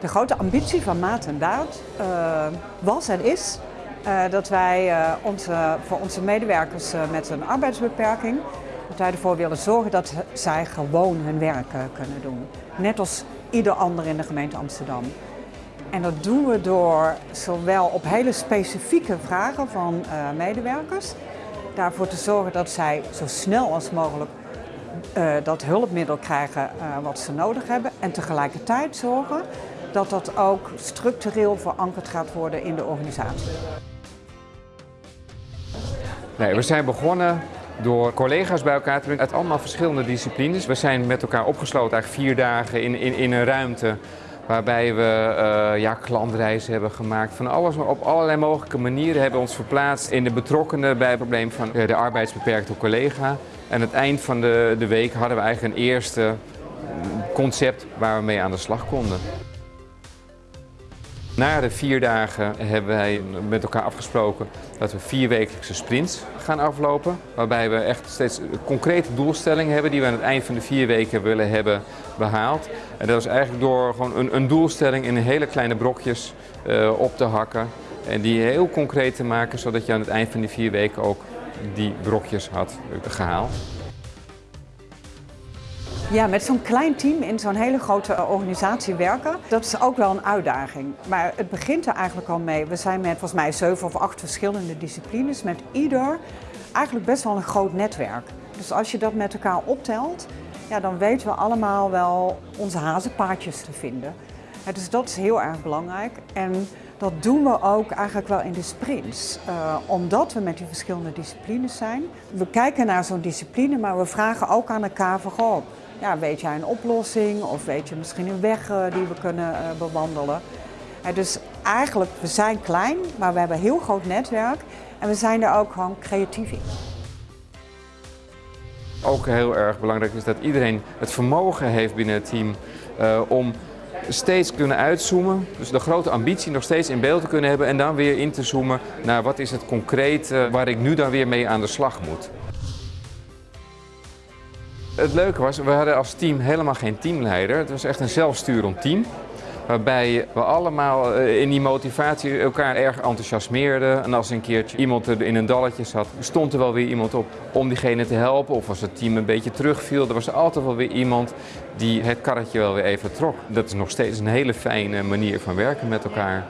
De grote ambitie van Maat en Daad uh, was en is uh, dat wij uh, onze, voor onze medewerkers met een arbeidsbeperking, dat wij ervoor willen zorgen dat zij gewoon hun werk kunnen doen. Net als ieder ander in de gemeente Amsterdam. En dat doen we door zowel op hele specifieke vragen van medewerkers, daarvoor te zorgen dat zij zo snel als mogelijk dat hulpmiddel krijgen wat ze nodig hebben. En tegelijkertijd zorgen dat dat ook structureel verankerd gaat worden in de organisatie. Nee, we zijn begonnen door collega's bij elkaar te brengen uit allemaal verschillende disciplines. We zijn met elkaar opgesloten eigenlijk vier dagen in, in, in een ruimte waarbij we uh, ja, klantreizen hebben gemaakt. Van alles, op allerlei mogelijke manieren hebben we ons verplaatst in de betrokkenen bij het probleem van de arbeidsbeperkte collega. En aan het eind van de, de week hadden we eigenlijk een eerste concept waar we mee aan de slag konden. Na de vier dagen hebben wij met elkaar afgesproken dat we vier wekelijkse sprints gaan aflopen. Waarbij we echt steeds concrete doelstellingen hebben die we aan het eind van de vier weken willen hebben behaald. En dat is eigenlijk door gewoon een, een doelstelling in hele kleine brokjes uh, op te hakken. En die heel concreet te maken zodat je aan het eind van die vier weken ook die brokjes had gehaald. Ja, met zo'n klein team in zo'n hele grote organisatie werken, dat is ook wel een uitdaging. Maar het begint er eigenlijk al mee. We zijn met volgens mij zeven of acht verschillende disciplines, met ieder eigenlijk best wel een groot netwerk. Dus als je dat met elkaar optelt, ja, dan weten we allemaal wel onze hazenpaardjes te vinden. Dus dat is heel erg belangrijk. En dat doen we ook eigenlijk wel in de sprints, uh, omdat we met die verschillende disciplines zijn. We kijken naar zo'n discipline, maar we vragen ook aan elkaar van, goh, ja, weet jij een oplossing of weet je misschien een weg uh, die we kunnen uh, bewandelen. Uh, dus eigenlijk, we zijn klein, maar we hebben een heel groot netwerk en we zijn er ook gewoon creatief in. Ook heel erg belangrijk is dat iedereen het vermogen heeft binnen het team om steeds kunnen uitzoomen. Dus de grote ambitie nog steeds in beeld te kunnen hebben en dan weer in te zoomen naar wat is het concreet waar ik nu dan weer mee aan de slag moet. Het leuke was, we hadden als team helemaal geen teamleider. Het was echt een zelfsturend team. Waarbij we allemaal eh, in die motivatie elkaar erg enthousiasmeerden. En als een keertje iemand er in een dalletje zat, stond er wel weer iemand op om diegene te helpen. Of als het team een beetje terugviel, er was altijd wel weer iemand die het karretje wel weer even trok. Dat is nog steeds een hele fijne manier van werken met elkaar.